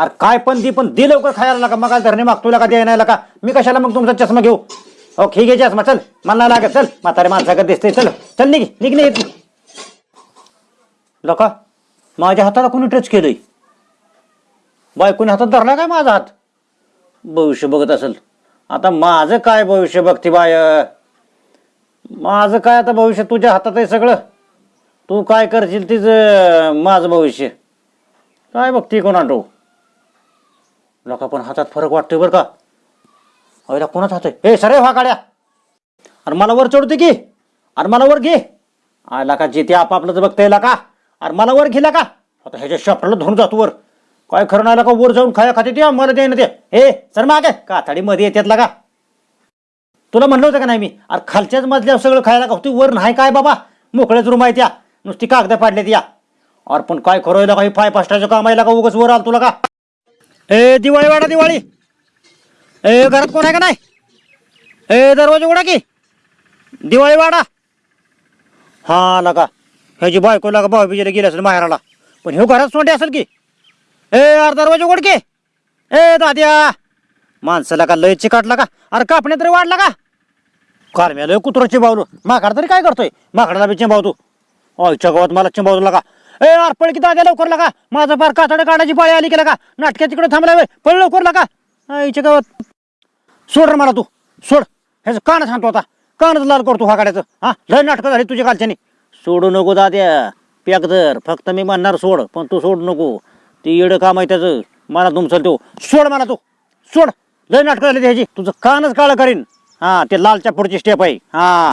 अरे काय पण दी पण दे लवकर खायला लागा मग धरणे मागतो का द्याय नाही का मी कशाला मग तुमचा चष्मा घेऊ? हो ठीक आहे चष्मा चल. मला लागत चल. म्हातारे माणसाकडे दिसते चल. चल निघ निघ येत लका माझ्या हाताला कोणी टच केलंय? कोणी हातात धरला काय माझा हात? भविष्य बघत असेल. आता माझं काय भविष्य बघते बाय? माझं काय आता भविष्य? तुझ्या हातात आहे सगळं. तू काय करशील तिचं माझं भविष्य? काय बघते कोणा तो लोका पण हातात फरक वाटतोय बरं का? अरे कोणाच हात आहे? हे सरे व्हा काड्या अरे मला वर चढते की. अरे मला वर घे. आला का जे ते आपापलंच बघता येईल का? अरे मला वर गेला का? आता ह्याच्या शपराला धरून जातो वर. काय खरं नाही का वर जाऊन खाया खाते ते मला दे ना ते. हे सर मागे. का मध्ये येतात लागा तुला म्हणलं होतं का नाही मी? अरे खालच्याच मजल्यावर सगळं खायला का तू वर नाही काय बाबा? मोकळ्याच रूम आहे त्या नुसती कागद पाडल्यात या. अरे पण काय खरं आहे काही फाय पास्टाचं काम आहे का उगाच वर आल तुला का? ए दिवाळी वाडा दिवाळी. ए घरात कोण आहे का नाही? ए दरवाजा उघडा की. दिवाळी वाडा. हा लगा. ह्याची बायको लागा भाऊ बिजेला गेली असेल माहेराला. पण ह्यो घरात सोंडे असेल की. ए अरे दरवाजा उघड की. ए दाद्या. माणसाला का लय चिकाटला का अरे कापणे तरी वाढला का? काल मी लय कुत्र चिंबावलो. तरी काय करतोय? माकडाला बी चिंबावतो. आईच्या गावात मला चिंबावतो लागा. ए अरे पळ की दाद्या लवकर लागा. माझा फार कातडे काढायची पाळी आली की का नाटक्या तिकडे थांबला वे पळ लवकर लागा. आईच्या गावात. सोड रे मला तू. सोड. ह्याचं कानच हाणतो आता. कानच लाल करतो हा काढायचं हा लय नाटकं झाली तुझ्या कालच्यानी. सोडू नको दाद्या. पॅक धर. फक्त मी म्हणणार सोड पण तू सोड नको. ते येडं काम आहे त्याचं. मला तुमचं तो. सोड मला तू. सोड. लय नाटकं झाली त्याची तुझं कानच काळं करीन. हा ते लालच्या पुढची स्टेप आहे. हा.